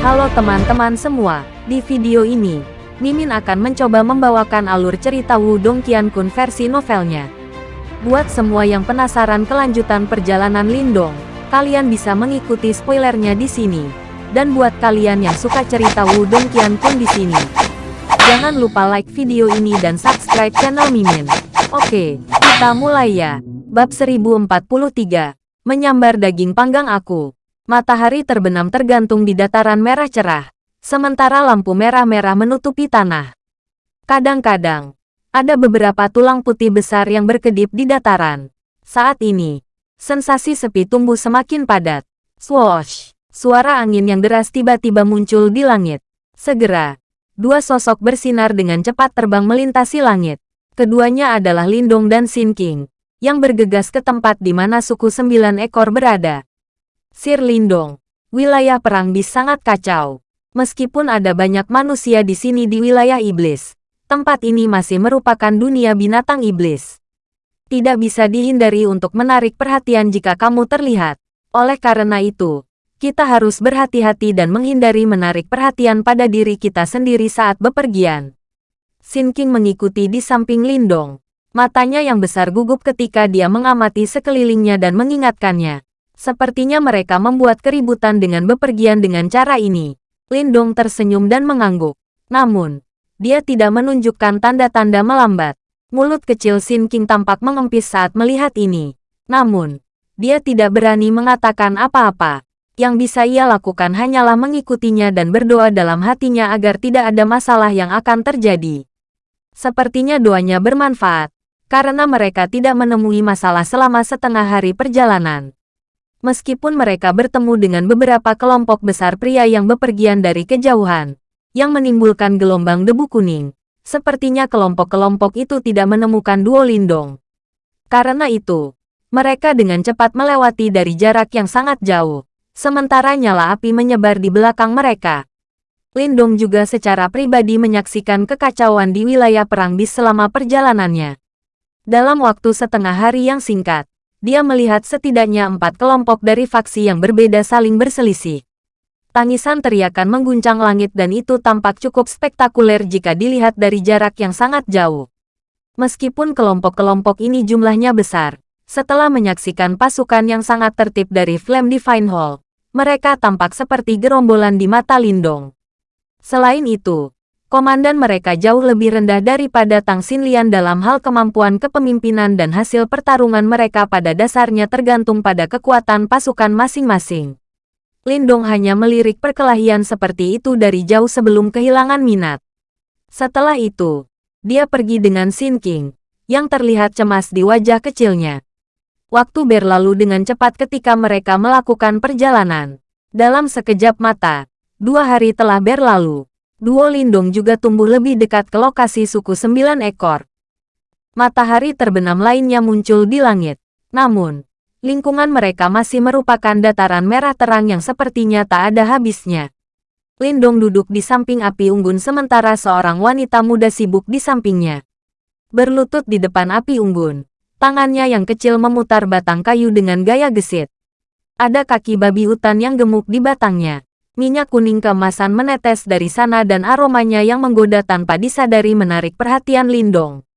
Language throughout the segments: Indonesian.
Halo teman-teman semua, di video ini, Mimin akan mencoba membawakan alur cerita Wudong Qiankun versi novelnya. Buat semua yang penasaran kelanjutan perjalanan Lindong, kalian bisa mengikuti spoilernya di sini. Dan buat kalian yang suka cerita Wudong Qiankun di sini, jangan lupa like video ini dan subscribe channel Mimin. Oke, kita mulai ya. Bab 1043, Menyambar Daging Panggang Aku. Matahari terbenam tergantung di dataran merah cerah, sementara lampu merah-merah menutupi tanah. Kadang-kadang, ada beberapa tulang putih besar yang berkedip di dataran. Saat ini, sensasi sepi tumbuh semakin padat. Swoosh! Suara angin yang deras tiba-tiba muncul di langit. Segera, dua sosok bersinar dengan cepat terbang melintasi langit. Keduanya adalah Lindong dan Sin King, yang bergegas ke tempat di mana suku sembilan ekor berada. Sir Lindong, wilayah perang bis sangat kacau. Meskipun ada banyak manusia di sini di wilayah iblis, tempat ini masih merupakan dunia binatang iblis. Tidak bisa dihindari untuk menarik perhatian jika kamu terlihat. Oleh karena itu, kita harus berhati-hati dan menghindari menarik perhatian pada diri kita sendiri saat bepergian. Sin King mengikuti di samping Lindong. Matanya yang besar gugup ketika dia mengamati sekelilingnya dan mengingatkannya. Sepertinya mereka membuat keributan dengan bepergian dengan cara ini. Lindong tersenyum dan mengangguk. Namun, dia tidak menunjukkan tanda-tanda melambat. Mulut kecil Sin King tampak mengempis saat melihat ini. Namun, dia tidak berani mengatakan apa-apa. Yang bisa ia lakukan hanyalah mengikutinya dan berdoa dalam hatinya agar tidak ada masalah yang akan terjadi. Sepertinya doanya bermanfaat karena mereka tidak menemui masalah selama setengah hari perjalanan. Meskipun mereka bertemu dengan beberapa kelompok besar pria yang bepergian dari kejauhan, yang menimbulkan gelombang debu kuning, sepertinya kelompok-kelompok itu tidak menemukan Duo Lindong. Karena itu, mereka dengan cepat melewati dari jarak yang sangat jauh, sementara nyala api menyebar di belakang mereka. Lindong juga secara pribadi menyaksikan kekacauan di wilayah perang bis selama perjalanannya. Dalam waktu setengah hari yang singkat, dia melihat setidaknya empat kelompok dari faksi yang berbeda saling berselisih. Tangisan teriakan mengguncang langit dan itu tampak cukup spektakuler jika dilihat dari jarak yang sangat jauh. Meskipun kelompok-kelompok ini jumlahnya besar, setelah menyaksikan pasukan yang sangat tertib dari Flame Divine Hall, mereka tampak seperti gerombolan di mata Lindong. Selain itu, komandan mereka jauh lebih rendah daripada Tang Xinlian dalam hal kemampuan kepemimpinan dan hasil pertarungan mereka pada dasarnya tergantung pada kekuatan pasukan masing-masing. Lindong hanya melirik perkelahian seperti itu dari jauh sebelum kehilangan minat. Setelah itu, dia pergi dengan Xin King, yang terlihat cemas di wajah kecilnya. Waktu berlalu dengan cepat ketika mereka melakukan perjalanan. Dalam sekejap mata, dua hari telah berlalu. Duo Lindung juga tumbuh lebih dekat ke lokasi suku sembilan ekor. Matahari terbenam lainnya muncul di langit. Namun, lingkungan mereka masih merupakan dataran merah terang yang sepertinya tak ada habisnya. Lindong duduk di samping api unggun sementara seorang wanita muda sibuk di sampingnya. Berlutut di depan api unggun, tangannya yang kecil memutar batang kayu dengan gaya gesit. Ada kaki babi hutan yang gemuk di batangnya. Minyak kuning keemasan menetes dari sana dan aromanya yang menggoda tanpa disadari menarik perhatian Lindong.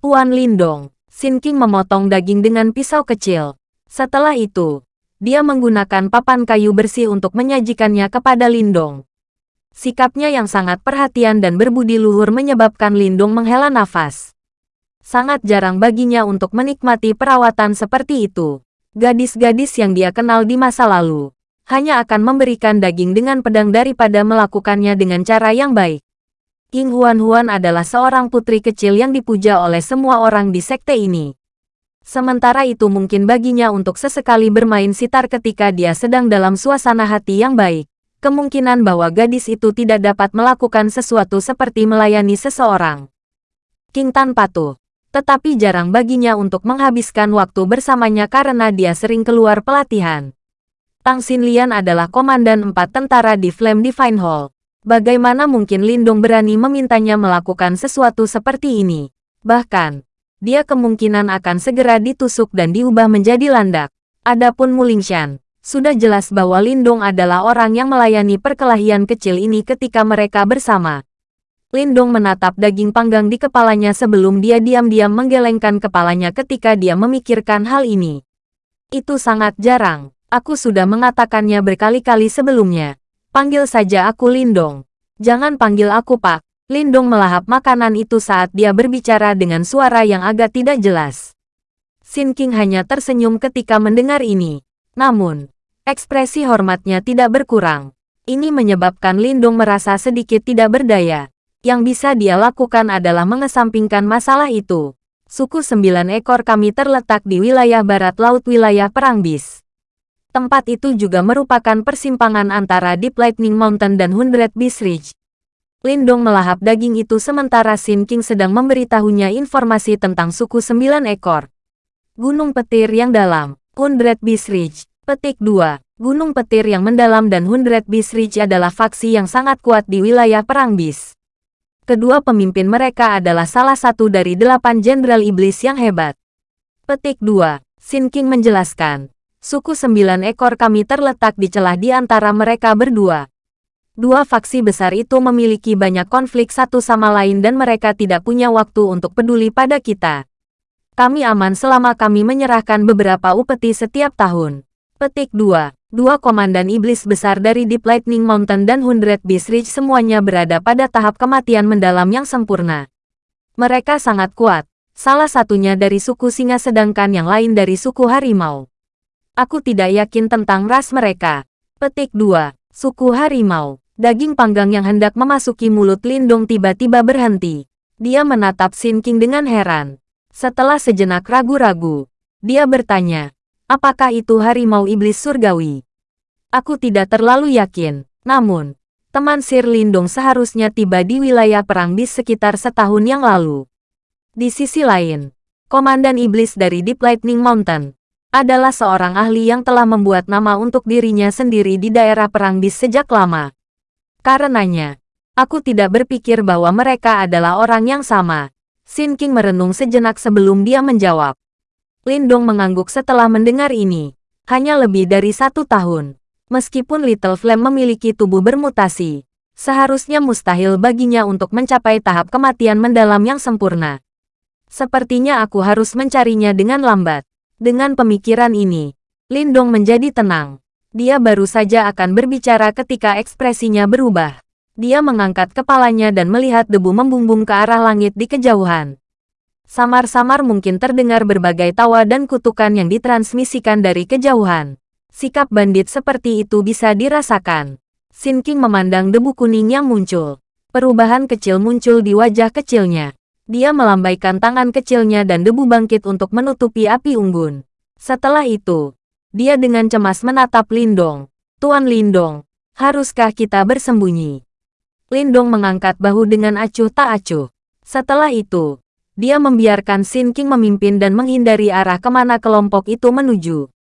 Tuan Lindong, Sin King memotong daging dengan pisau kecil. Setelah itu, dia menggunakan papan kayu bersih untuk menyajikannya kepada Lindong. Sikapnya yang sangat perhatian dan berbudi luhur menyebabkan Lindong menghela nafas. Sangat jarang baginya untuk menikmati perawatan seperti itu. Gadis-gadis yang dia kenal di masa lalu hanya akan memberikan daging dengan pedang daripada melakukannya dengan cara yang baik. King Huan Huan adalah seorang putri kecil yang dipuja oleh semua orang di sekte ini. Sementara itu mungkin baginya untuk sesekali bermain sitar ketika dia sedang dalam suasana hati yang baik. Kemungkinan bahwa gadis itu tidak dapat melakukan sesuatu seperti melayani seseorang. King Tan patuh. Tetapi jarang baginya untuk menghabiskan waktu bersamanya karena dia sering keluar pelatihan. Tang Xinlian adalah komandan empat tentara di Flame Divine Hall. Bagaimana mungkin Lindung berani memintanya melakukan sesuatu seperti ini? Bahkan, dia kemungkinan akan segera ditusuk dan diubah menjadi landak. Adapun Mulingshan, Sudah jelas bahwa Lindong adalah orang yang melayani perkelahian kecil ini ketika mereka bersama. Lindong menatap daging panggang di kepalanya sebelum dia diam-diam menggelengkan kepalanya ketika dia memikirkan hal ini. Itu sangat jarang. Aku sudah mengatakannya berkali-kali sebelumnya. Panggil saja aku Lindong. Jangan panggil aku Pak. Lindong melahap makanan itu saat dia berbicara dengan suara yang agak tidak jelas. Sin King hanya tersenyum ketika mendengar ini. Namun, ekspresi hormatnya tidak berkurang. Ini menyebabkan Lindong merasa sedikit tidak berdaya. Yang bisa dia lakukan adalah mengesampingkan masalah itu. Suku sembilan ekor kami terletak di wilayah barat laut wilayah Perang Bis. Tempat itu juga merupakan persimpangan antara Deep Lightning Mountain dan Hundred Beast Ridge. Lindong melahap daging itu sementara Sin King sedang memberitahunya informasi tentang suku sembilan ekor. Gunung Petir yang dalam, Hundred Beast Ridge. Petik 2. Gunung Petir yang mendalam dan Hundred Beast Ridge adalah faksi yang sangat kuat di wilayah Perang Bis. Kedua pemimpin mereka adalah salah satu dari delapan jenderal iblis yang hebat. Petik 2. Sin King menjelaskan. Suku sembilan ekor kami terletak di celah di antara mereka berdua. Dua faksi besar itu memiliki banyak konflik satu sama lain dan mereka tidak punya waktu untuk peduli pada kita. Kami aman selama kami menyerahkan beberapa upeti setiap tahun. Petik 2. Dua komandan iblis besar dari Deep Lightning Mountain dan Hundred Beast Ridge semuanya berada pada tahap kematian mendalam yang sempurna. Mereka sangat kuat, salah satunya dari suku singa sedangkan yang lain dari suku harimau. Aku tidak yakin tentang ras mereka. Petik 2. Suku harimau. Daging panggang yang hendak memasuki mulut Lindong tiba-tiba berhenti. Dia menatap Sin King dengan heran. Setelah sejenak ragu-ragu, dia bertanya, Apakah itu harimau iblis surgawi? Aku tidak terlalu yakin. Namun, teman Sir Lindung seharusnya tiba di wilayah Perang Bis sekitar setahun yang lalu. Di sisi lain, Komandan Iblis dari Deep Lightning Mountain adalah seorang ahli yang telah membuat nama untuk dirinya sendiri di daerah Perang Bis sejak lama. Karenanya, aku tidak berpikir bahwa mereka adalah orang yang sama. Sin King merenung sejenak sebelum dia menjawab. Lindong mengangguk setelah mendengar ini. Hanya lebih dari satu tahun. Meskipun Little Flame memiliki tubuh bermutasi, seharusnya mustahil baginya untuk mencapai tahap kematian mendalam yang sempurna. Sepertinya aku harus mencarinya dengan lambat. Dengan pemikiran ini, Lindong menjadi tenang. Dia baru saja akan berbicara ketika ekspresinya berubah. Dia mengangkat kepalanya dan melihat debu membumbung ke arah langit di kejauhan. Samar-samar mungkin terdengar berbagai tawa dan kutukan yang ditransmisikan dari kejauhan. Sikap bandit seperti itu bisa dirasakan. Sin King memandang debu kuning yang muncul. Perubahan kecil muncul di wajah kecilnya. Dia melambaikan tangan kecilnya dan debu bangkit untuk menutupi api unggun. Setelah itu, dia dengan cemas menatap Lindong. Tuan Lindong, haruskah kita bersembunyi? Lindong mengangkat bahu dengan acuh tak acuh. Setelah itu, dia membiarkan Sin King memimpin dan menghindari arah ke mana kelompok itu menuju.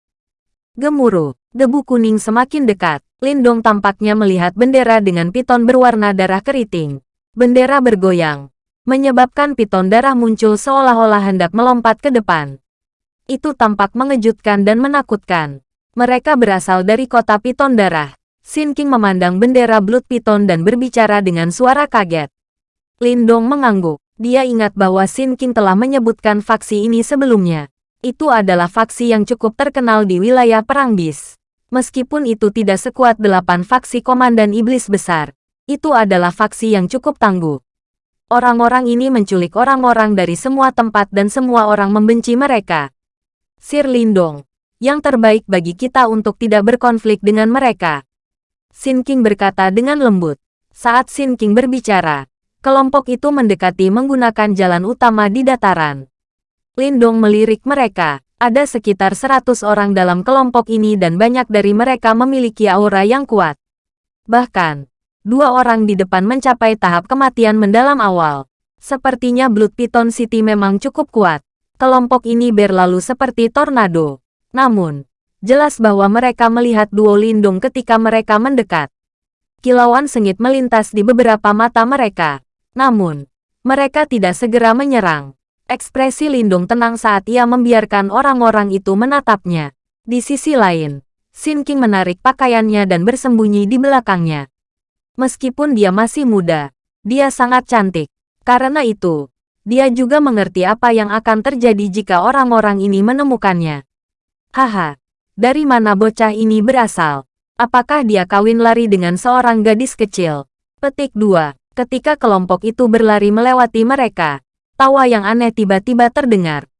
Gemuruh, debu kuning semakin dekat. Lindong tampaknya melihat bendera dengan piton berwarna darah keriting. Bendera bergoyang, menyebabkan piton darah muncul seolah-olah hendak melompat ke depan. Itu tampak mengejutkan dan menakutkan. Mereka berasal dari kota piton darah. Sin King memandang bendera Blood Piton dan berbicara dengan suara kaget. Lindong mengangguk. Dia ingat bahwa Sin King telah menyebutkan faksi ini sebelumnya. Itu adalah faksi yang cukup terkenal di wilayah Perang Bis. Meskipun itu tidak sekuat delapan faksi Komandan Iblis Besar, itu adalah faksi yang cukup tangguh. Orang-orang ini menculik orang-orang dari semua tempat dan semua orang membenci mereka. Sir Lindong, yang terbaik bagi kita untuk tidak berkonflik dengan mereka. Sin King berkata dengan lembut. Saat Sin King berbicara, kelompok itu mendekati menggunakan jalan utama di dataran. Lindong melirik mereka. Ada sekitar 100 orang dalam kelompok ini dan banyak dari mereka memiliki aura yang kuat. Bahkan, dua orang di depan mencapai tahap kematian mendalam awal. Sepertinya Blood Python City memang cukup kuat. Kelompok ini berlalu seperti tornado. Namun, jelas bahwa mereka melihat duo Lindung ketika mereka mendekat. Kilauan sengit melintas di beberapa mata mereka. Namun, mereka tidak segera menyerang. Ekspresi Lindung tenang saat ia membiarkan orang-orang itu menatapnya. Di sisi lain, Sin King menarik pakaiannya dan bersembunyi di belakangnya. Meskipun dia masih muda, dia sangat cantik. Karena itu, dia juga mengerti apa yang akan terjadi jika orang-orang ini menemukannya. Haha, dari mana bocah ini berasal? Apakah dia kawin lari dengan seorang gadis kecil? Petik 2. Ketika kelompok itu berlari melewati mereka, tawa yang aneh tiba-tiba terdengar.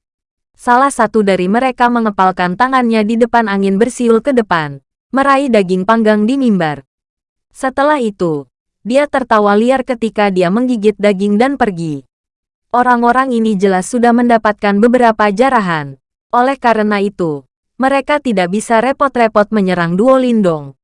Salah satu dari mereka mengepalkan tangannya di depan angin bersiul ke depan, meraih daging panggang di mimbar. Setelah itu, dia tertawa liar ketika dia menggigit daging dan pergi. Orang-orang ini jelas sudah mendapatkan beberapa jarahan. Oleh karena itu, mereka tidak bisa repot-repot menyerang Duo Lindong.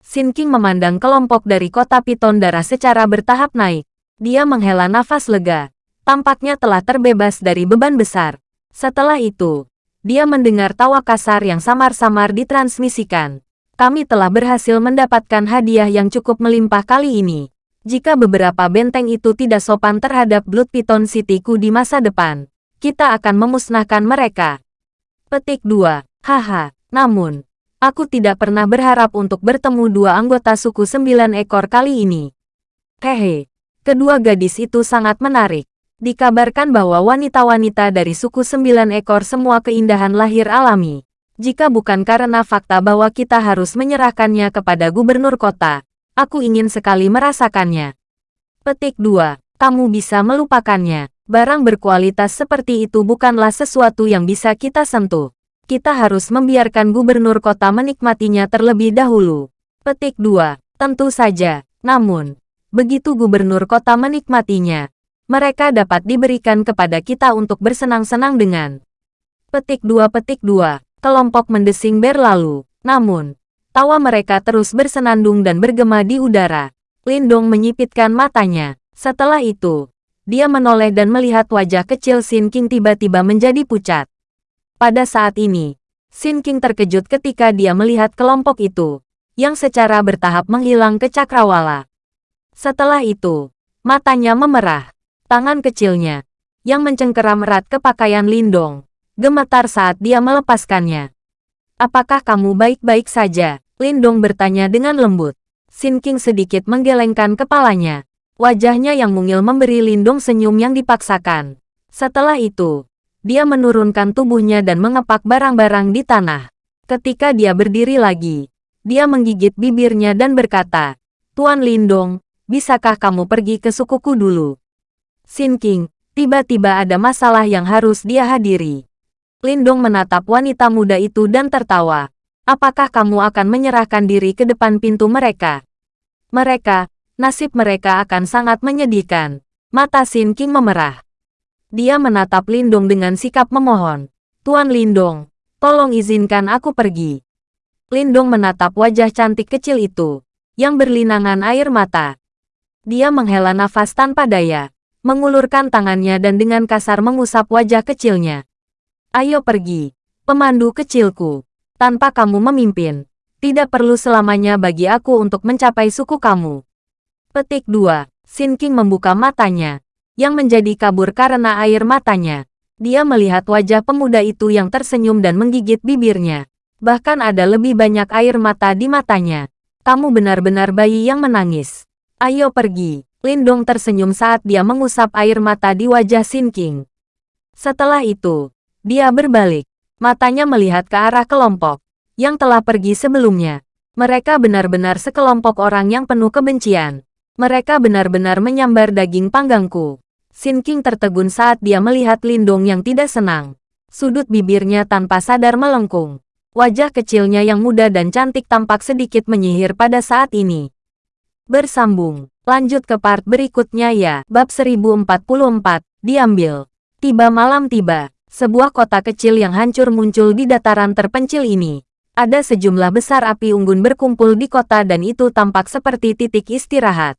Sin King memandang kelompok dari kota Piton Darah secara bertahap naik. Dia menghela nafas lega. Tampaknya telah terbebas dari beban besar. Setelah itu, dia mendengar tawa kasar yang samar-samar ditransmisikan. Kami telah berhasil mendapatkan hadiah yang cukup melimpah kali ini. Jika beberapa benteng itu tidak sopan terhadap Blood Piton City-ku di masa depan, kita akan memusnahkan mereka. Petik 2. Haha, namun, aku tidak pernah berharap untuk bertemu dua anggota suku sembilan ekor kali ini. Hehe, kedua gadis itu sangat menarik. Dikabarkan bahwa wanita-wanita dari suku sembilan ekor semua keindahan lahir alami. Jika bukan karena fakta bahwa kita harus menyerahkannya kepada gubernur kota, aku ingin sekali merasakannya. Petik 2. Kamu bisa melupakannya. Barang berkualitas seperti itu bukanlah sesuatu yang bisa kita sentuh. Kita harus membiarkan gubernur kota menikmatinya terlebih dahulu. Petik 2. Tentu saja. Namun, begitu gubernur kota menikmatinya, mereka dapat diberikan kepada kita untuk bersenang-senang dengan. Petik 2 Petik 2. Kelompok mendesing berlalu. Namun, tawa mereka terus bersenandung dan bergema di udara. Lindong menyipitkan matanya. Setelah itu, dia menoleh dan melihat wajah kecil Sin King tiba-tiba menjadi pucat. Pada saat ini, Sin King terkejut ketika dia melihat kelompok itu, yang secara bertahap menghilang ke cakrawala. Setelah itu, matanya memerah. Tangan kecilnya, yang mencengkeram erat ke pakaian Lindong, gemetar saat dia melepaskannya. Apakah kamu baik-baik saja? Lindong bertanya dengan lembut. Sin King sedikit menggelengkan kepalanya. Wajahnya yang mungil memberi Lindong senyum yang dipaksakan. Setelah itu, dia menurunkan tubuhnya dan mengepak barang-barang di tanah. Ketika dia berdiri lagi, dia menggigit bibirnya dan berkata, Tuan Lindong, bisakah kamu pergi ke sukuku dulu? Sin King, tiba-tiba ada masalah yang harus dia hadiri. Lindong menatap wanita muda itu dan tertawa. Apakah kamu akan menyerahkan diri ke depan pintu mereka? Mereka, nasib mereka akan sangat menyedihkan. Mata Sin King memerah. Dia menatap Lindong dengan sikap memohon. Tuan Lindong, tolong izinkan aku pergi. Lindong menatap wajah cantik kecil itu, yang berlinangan air mata. Dia menghela nafas tanpa daya mengulurkan tangannya dan dengan kasar mengusap wajah kecilnya. Ayo pergi, pemandu kecilku. Tanpa kamu memimpin, tidak perlu selamanya bagi aku untuk mencapai suku kamu. Petik 2. Sin King membuka matanya, yang menjadi kabur karena air matanya. Dia melihat wajah pemuda itu yang tersenyum dan menggigit bibirnya. Bahkan ada lebih banyak air mata di matanya. Kamu benar-benar bayi yang menangis. Ayo pergi. Lindong tersenyum saat dia mengusap air mata di wajah Sin King. Setelah itu, dia berbalik. Matanya melihat ke arah kelompok yang telah pergi sebelumnya. Mereka benar-benar sekelompok orang yang penuh kebencian. Mereka benar-benar menyambar daging panggangku. Sin King tertegun saat dia melihat Lindong yang tidak senang. Sudut bibirnya tanpa sadar melengkung. Wajah kecilnya yang muda dan cantik tampak sedikit menyihir pada saat ini. Bersambung. Lanjut ke part berikutnya ya. Bab 1044, diambil. Tiba malam tiba, sebuah kota kecil yang hancur muncul di dataran terpencil ini. Ada sejumlah besar api unggun berkumpul di kota dan itu tampak seperti titik istirahat.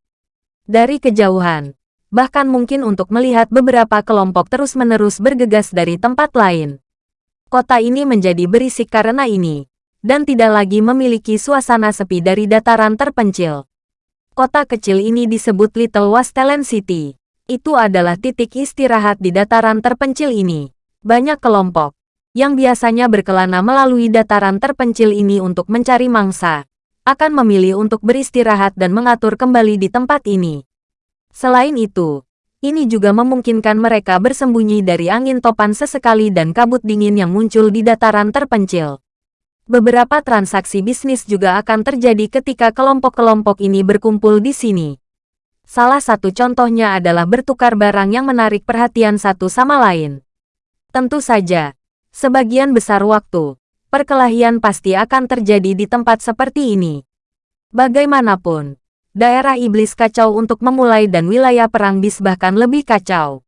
Dari kejauhan, bahkan mungkin untuk melihat beberapa kelompok terus-menerus bergegas dari tempat lain. Kota ini menjadi berisik karena ini, dan tidak lagi memiliki suasana sepi dari dataran terpencil. Kota kecil ini disebut Little Wastelen City. Itu adalah titik istirahat di dataran terpencil ini. Banyak kelompok yang biasanya berkelana melalui dataran terpencil ini untuk mencari mangsa, akan memilih untuk beristirahat dan mengatur kembali di tempat ini. Selain itu, ini juga memungkinkan mereka bersembunyi dari angin topan sesekali dan kabut dingin yang muncul di dataran terpencil. Beberapa transaksi bisnis juga akan terjadi ketika kelompok-kelompok ini berkumpul di sini. Salah satu contohnya adalah bertukar barang yang menarik perhatian satu sama lain. Tentu saja, sebagian besar waktu, perkelahian pasti akan terjadi di tempat seperti ini. Bagaimanapun, daerah iblis kacau untuk memulai dan wilayah perang bis bahkan lebih kacau.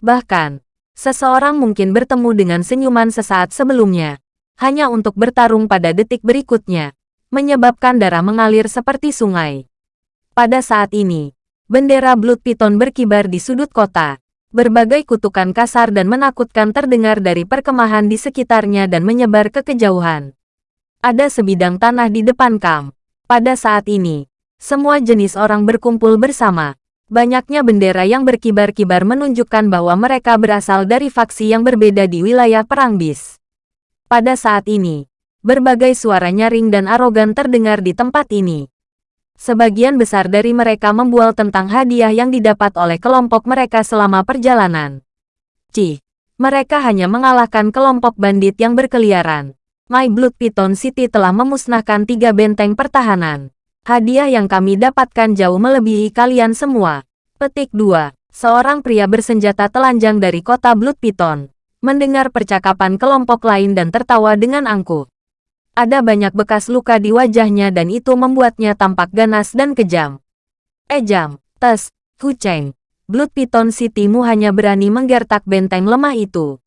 Bahkan, seseorang mungkin bertemu dengan senyuman sesaat sebelumnya, hanya untuk bertarung pada detik berikutnya, menyebabkan darah mengalir seperti sungai. Pada saat ini, bendera Blood Python berkibar di sudut kota. Berbagai kutukan kasar dan menakutkan terdengar dari perkemahan di sekitarnya dan menyebar ke kejauhan. Ada sebidang tanah di depan kamp. Pada saat ini, semua jenis orang berkumpul bersama. Banyaknya bendera yang berkibar-kibar menunjukkan bahwa mereka berasal dari faksi yang berbeda di wilayah Perang Bis. Pada saat ini, berbagai suara nyaring dan arogan terdengar di tempat ini. Sebagian besar dari mereka membual tentang hadiah yang didapat oleh kelompok mereka selama perjalanan. Cih, mereka hanya mengalahkan kelompok bandit yang berkeliaran. My Blood Python City telah memusnahkan tiga benteng pertahanan. Hadiah yang kami dapatkan jauh melebihi kalian semua. Petik 2. Seorang pria bersenjata telanjang dari kota Blood Python mendengar percakapan kelompok lain dan tertawa dengan angkuh. Ada banyak bekas luka di wajahnya dan itu membuatnya tampak ganas dan kejam. Ejam, Tes, Hucheng, Blood Python Citymu hanya berani menggertak benteng lemah itu.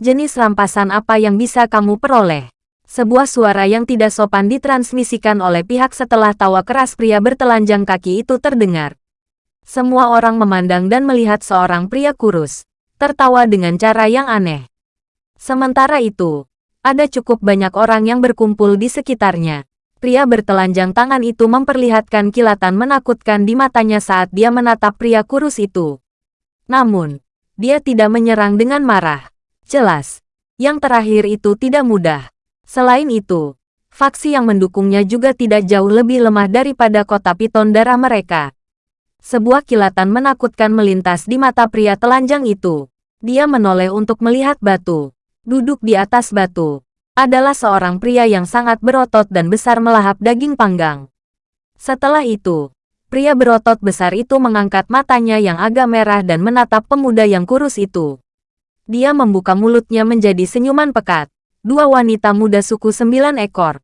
Jenis rampasan apa yang bisa kamu peroleh? Sebuah suara yang tidak sopan ditransmisikan oleh pihak setelah tawa keras pria bertelanjang kaki itu terdengar. Semua orang memandang dan melihat seorang pria kurus, tertawa dengan cara yang aneh. Sementara itu, ada cukup banyak orang yang berkumpul di sekitarnya. Pria bertelanjang tangan itu memperlihatkan kilatan menakutkan di matanya saat dia menatap pria kurus itu. Namun, dia tidak menyerang dengan marah. Jelas, yang terakhir itu tidak mudah. Selain itu, faksi yang mendukungnya juga tidak jauh lebih lemah daripada kota piton darah mereka. Sebuah kilatan menakutkan melintas di mata pria telanjang itu. Dia menoleh untuk melihat batu. Duduk di atas batu. Adalah seorang pria yang sangat berotot dan besar melahap daging panggang. Setelah itu, pria berotot besar itu mengangkat matanya yang agak merah dan menatap pemuda yang kurus itu. Dia membuka mulutnya menjadi senyuman pekat. Dua wanita muda suku sembilan ekor.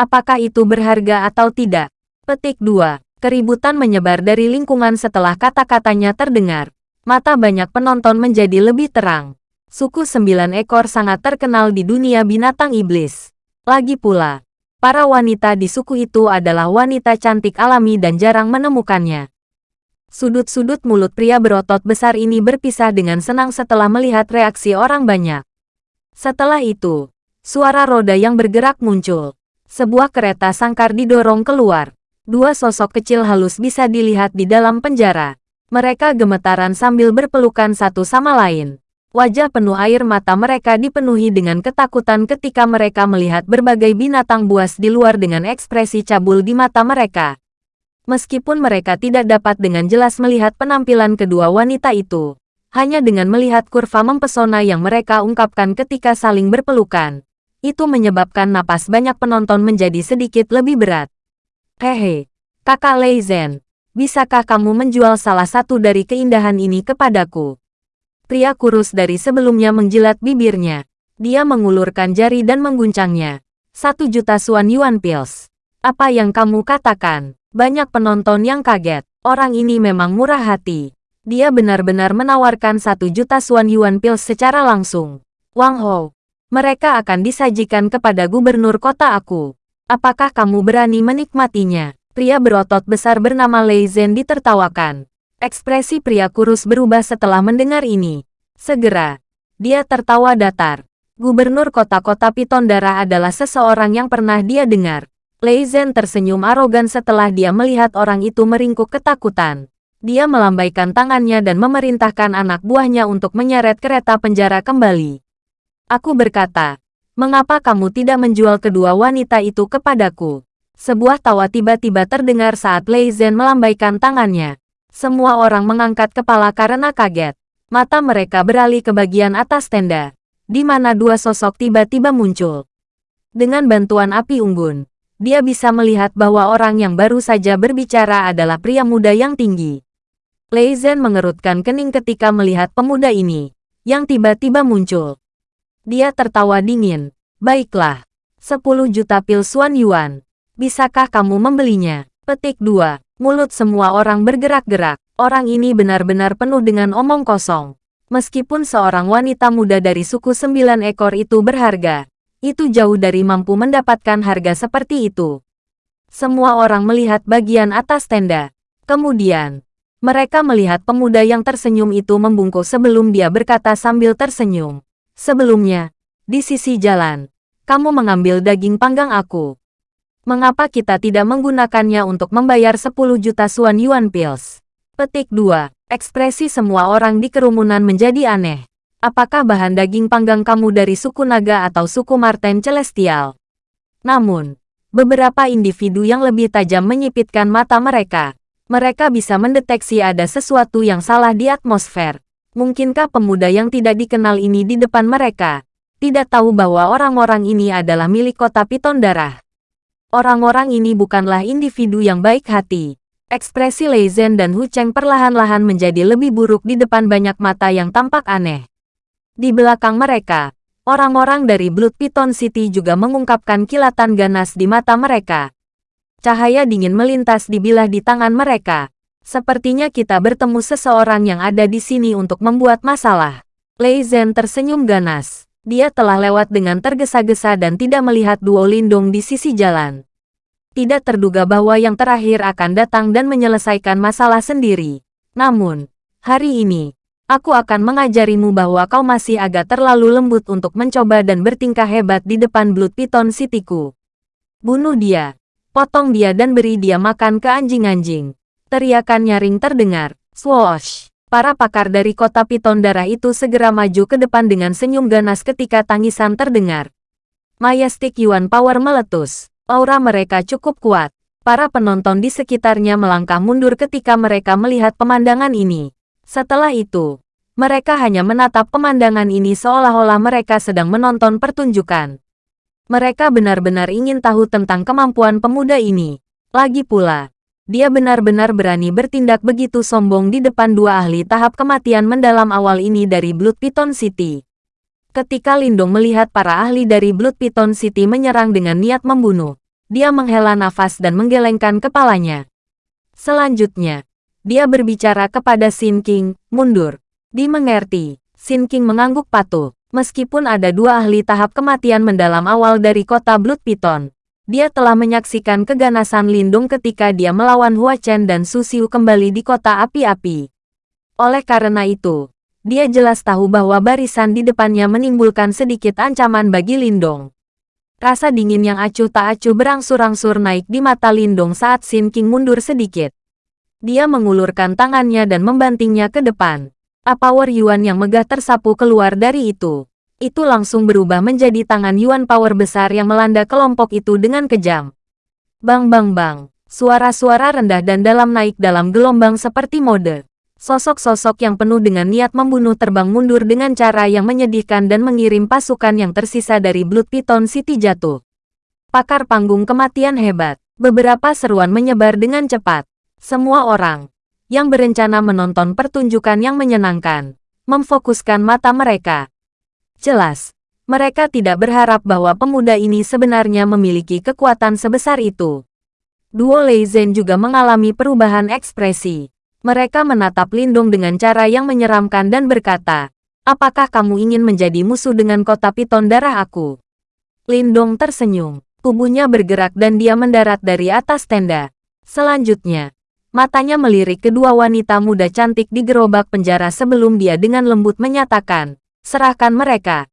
Apakah itu berharga atau tidak? Petik 2. Keributan menyebar dari lingkungan setelah kata-katanya terdengar. Mata banyak penonton menjadi lebih terang. Suku sembilan ekor sangat terkenal di dunia binatang iblis. Lagi pula, para wanita di suku itu adalah wanita cantik alami dan jarang menemukannya. Sudut-sudut mulut pria berotot besar ini berpisah dengan senang setelah melihat reaksi orang banyak. Setelah itu, suara roda yang bergerak muncul. Sebuah kereta sangkar didorong keluar. Dua sosok kecil halus bisa dilihat di dalam penjara. Mereka gemetaran sambil berpelukan satu sama lain. Wajah penuh air mata mereka dipenuhi dengan ketakutan ketika mereka melihat berbagai binatang buas di luar dengan ekspresi cabul di mata mereka. Meskipun mereka tidak dapat dengan jelas melihat penampilan kedua wanita itu, hanya dengan melihat kurva mempesona yang mereka ungkapkan ketika saling berpelukan, itu menyebabkan napas banyak penonton menjadi sedikit lebih berat. Hehe, kakak Lei Zhen, bisakah kamu menjual salah satu dari keindahan ini kepadaku? Pria kurus dari sebelumnya menjilat bibirnya. Dia mengulurkan jari dan mengguncangnya. Satu juta Suan Yuan Pills. Apa yang kamu katakan? Banyak penonton yang kaget. Orang ini memang murah hati. Dia benar-benar menawarkan satu juta Suan Yuan Pills secara langsung. Wang Ho, mereka akan disajikan kepada gubernur kota aku. Apakah kamu berani menikmatinya? Pria berotot besar bernama Lei Zhen ditertawakan. Ekspresi pria kurus berubah setelah mendengar ini. Segera, dia tertawa datar. Gubernur kota-kota Piton Darah adalah seseorang yang pernah dia dengar. Lei Zhen tersenyum arogan setelah dia melihat orang itu meringkuk ketakutan. Dia melambaikan tangannya dan memerintahkan anak buahnya untuk menyeret kereta penjara kembali. Aku berkata, mengapa kamu tidak menjual kedua wanita itu kepadaku? Sebuah tawa tiba-tiba terdengar saat Lei Zhen melambaikan tangannya. Semua orang mengangkat kepala karena kaget. Mata mereka beralih ke bagian atas tenda, di mana dua sosok tiba-tiba muncul. Dengan bantuan api unggun, dia bisa melihat bahwa orang yang baru saja berbicara adalah pria muda yang tinggi. Lei Zhen mengerutkan kening ketika melihat pemuda ini, yang tiba-tiba muncul. Dia tertawa dingin. Baiklah, 10 juta pil Suan Yuan. Bisakah kamu membelinya? Petik 2. Mulut semua orang bergerak-gerak. Orang ini benar-benar penuh dengan omong kosong. Meskipun seorang wanita muda dari suku sembilan ekor itu berharga, itu jauh dari mampu mendapatkan harga seperti itu. Semua orang melihat bagian atas tenda. Kemudian, mereka melihat pemuda yang tersenyum itu membungkuk sebelum dia berkata sambil tersenyum. Sebelumnya, di sisi jalan, kamu mengambil daging panggang aku. Mengapa kita tidak menggunakannya untuk membayar 10 juta suan yuan pills? Petik 2. Ekspresi semua orang di kerumunan menjadi aneh. Apakah bahan daging panggang kamu dari suku naga atau suku Marten Celestial? Namun, beberapa individu yang lebih tajam menyipitkan mata mereka. Mereka bisa mendeteksi ada sesuatu yang salah di atmosfer. Mungkinkah pemuda yang tidak dikenal ini di depan mereka? Tidak tahu bahwa orang-orang ini adalah milik kota Piton Darah. Orang-orang ini bukanlah individu yang baik hati. Ekspresi Lei Zhen dan Hu Cheng perlahan-lahan menjadi lebih buruk di depan banyak mata yang tampak aneh. Di belakang mereka, orang-orang dari Blood Python City juga mengungkapkan kilatan ganas di mata mereka. Cahaya dingin melintas di bilah di tangan mereka. Sepertinya kita bertemu seseorang yang ada di sini untuk membuat masalah. Lei Zhen tersenyum ganas. Dia telah lewat dengan tergesa-gesa dan tidak melihat Duo Lindung di sisi jalan. Tidak terduga bahwa yang terakhir akan datang dan menyelesaikan masalah sendiri. Namun, hari ini, Aku akan mengajarimu bahwa kau masih agak terlalu lembut untuk mencoba dan bertingkah hebat di depan Blood Python Cityku. Bunuh dia. Potong dia dan beri dia makan ke anjing-anjing. Teriakan nyaring terdengar. Swoosh. Para pakar dari kota Piton darah itu segera maju ke depan dengan senyum ganas ketika tangisan terdengar. Majestic Yuan Power meletus. Aura mereka cukup kuat. Para penonton di sekitarnya melangkah mundur ketika mereka melihat pemandangan ini. Setelah itu, mereka hanya menatap pemandangan ini seolah-olah mereka sedang menonton pertunjukan. Mereka benar-benar ingin tahu tentang kemampuan pemuda ini. Lagi pula, dia benar-benar berani bertindak begitu sombong di depan dua ahli tahap kematian mendalam awal ini dari Blood Python City. Ketika Lindong melihat para ahli dari Blood Python City menyerang dengan niat membunuh, dia menghela nafas dan menggelengkan kepalanya. Selanjutnya, dia berbicara kepada Sin King, mundur. Dimengerti, Sin King mengangguk patuh. Meskipun ada dua ahli tahap kematian mendalam awal dari kota Blood Python, dia telah menyaksikan keganasan Lindung ketika dia melawan Hua Chen dan Su Xiu kembali di kota api-api. Oleh karena itu, dia jelas tahu bahwa barisan di depannya menimbulkan sedikit ancaman bagi Lindong. Rasa dingin yang acuh tak acuh berangsur-angsur naik di mata Lindong saat Sin King mundur sedikit. Dia mengulurkan tangannya dan membantingnya ke depan. Power Yuan yang megah tersapu keluar dari itu. Itu langsung berubah menjadi tangan Yuan Power besar yang melanda kelompok itu dengan kejam. Bang bang bang. Suara-suara rendah dan dalam naik dalam gelombang seperti mode. Sosok-sosok yang penuh dengan niat membunuh terbang mundur dengan cara yang menyedihkan dan mengirim pasukan yang tersisa dari Blood Python City jatuh. Pakar panggung kematian hebat. Beberapa seruan menyebar dengan cepat. Semua orang yang berencana menonton pertunjukan yang menyenangkan memfokuskan mata mereka. Jelas, mereka tidak berharap bahwa pemuda ini sebenarnya memiliki kekuatan sebesar itu. Duo Lei Zhen juga mengalami perubahan ekspresi. Mereka menatap Lindung dengan cara yang menyeramkan dan berkata, Apakah kamu ingin menjadi musuh dengan kota piton darah aku? Lindong tersenyum. Tubuhnya bergerak dan dia mendarat dari atas tenda. Selanjutnya, Matanya melirik kedua wanita muda cantik di gerobak penjara sebelum dia dengan lembut menyatakan, serahkan mereka.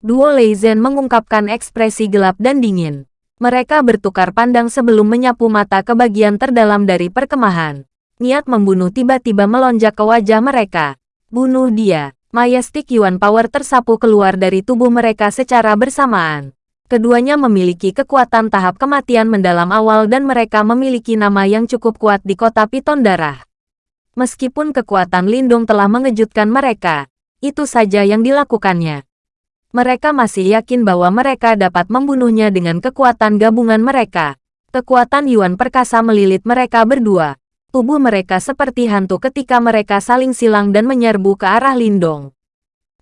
Duo Lei Zhen mengungkapkan ekspresi gelap dan dingin. Mereka bertukar pandang sebelum menyapu mata ke bagian terdalam dari perkemahan. Niat membunuh tiba-tiba melonjak ke wajah mereka. Bunuh dia. Majestic Yuan Power tersapu keluar dari tubuh mereka secara bersamaan. Keduanya memiliki kekuatan tahap kematian mendalam awal dan mereka memiliki nama yang cukup kuat di kota Piton Darah. Meskipun kekuatan Lindung telah mengejutkan mereka, itu saja yang dilakukannya. Mereka masih yakin bahwa mereka dapat membunuhnya dengan kekuatan gabungan mereka. Kekuatan Yuan Perkasa melilit mereka berdua. Tubuh mereka seperti hantu ketika mereka saling silang dan menyerbu ke arah Lindong.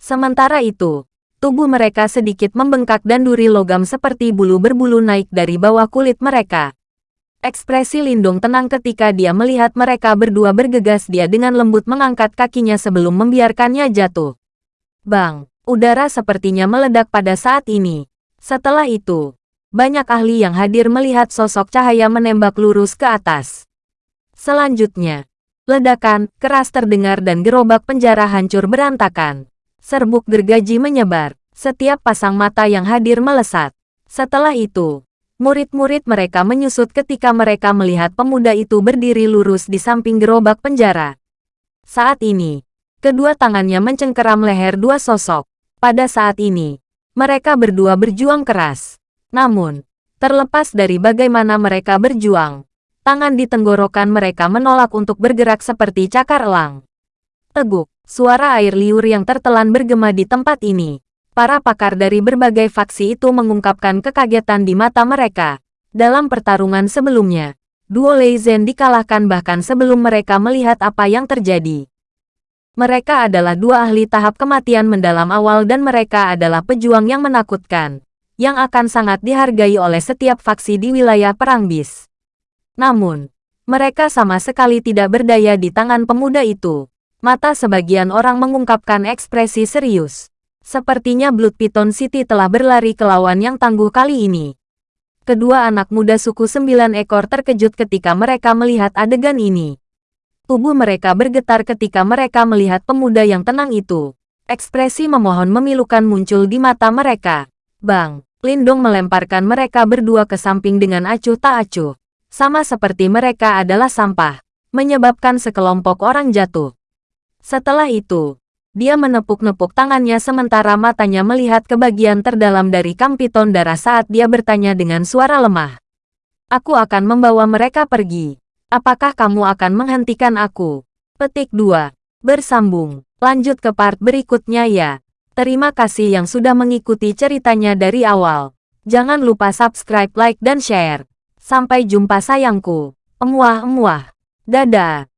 Sementara itu, tubuh mereka sedikit membengkak dan duri logam seperti bulu berbulu naik dari bawah kulit mereka. Ekspresi Lindong tenang ketika dia melihat mereka berdua bergegas dia dengan lembut mengangkat kakinya sebelum membiarkannya jatuh. Bang, udara sepertinya meledak pada saat ini. Setelah itu, banyak ahli yang hadir melihat sosok cahaya menembak lurus ke atas. Selanjutnya, ledakan keras terdengar dan gerobak penjara hancur berantakan. Serbuk gergaji menyebar, setiap pasang mata yang hadir melesat. Setelah itu, murid-murid mereka menyusut ketika mereka melihat pemuda itu berdiri lurus di samping gerobak penjara. Saat ini, kedua tangannya mencengkeram leher dua sosok. Pada saat ini, mereka berdua berjuang keras. Namun, terlepas dari bagaimana mereka berjuang, tangan di tenggorokan mereka menolak untuk bergerak seperti cakar elang. Teguk, suara air liur yang tertelan bergema di tempat ini. Para pakar dari berbagai faksi itu mengungkapkan kekagetan di mata mereka. Dalam pertarungan sebelumnya, duo Lei Zhen dikalahkan bahkan sebelum mereka melihat apa yang terjadi. Mereka adalah dua ahli tahap kematian mendalam awal dan mereka adalah pejuang yang menakutkan, yang akan sangat dihargai oleh setiap faksi di wilayah Perang Bis. Namun, mereka sama sekali tidak berdaya di tangan pemuda itu. Mata sebagian orang mengungkapkan ekspresi serius. Sepertinya Blood Python City telah berlari ke lawan yang tangguh kali ini. Kedua anak muda suku sembilan ekor terkejut ketika mereka melihat adegan ini. Tubuh mereka bergetar ketika mereka melihat pemuda yang tenang itu. Ekspresi memohon memilukan muncul di mata mereka. Bang, Lindong melemparkan mereka berdua ke samping dengan acuh tak acuh sama seperti mereka adalah sampah, menyebabkan sekelompok orang jatuh. Setelah itu, dia menepuk-nepuk tangannya sementara matanya melihat ke bagian terdalam dari kampiton darah saat dia bertanya dengan suara lemah. Aku akan membawa mereka pergi. Apakah kamu akan menghentikan aku? Petik 2. Bersambung. Lanjut ke part berikutnya ya. Terima kasih yang sudah mengikuti ceritanya dari awal. Jangan lupa subscribe, like, dan share. Sampai jumpa sayangku. Emuah-emuah. Dadah.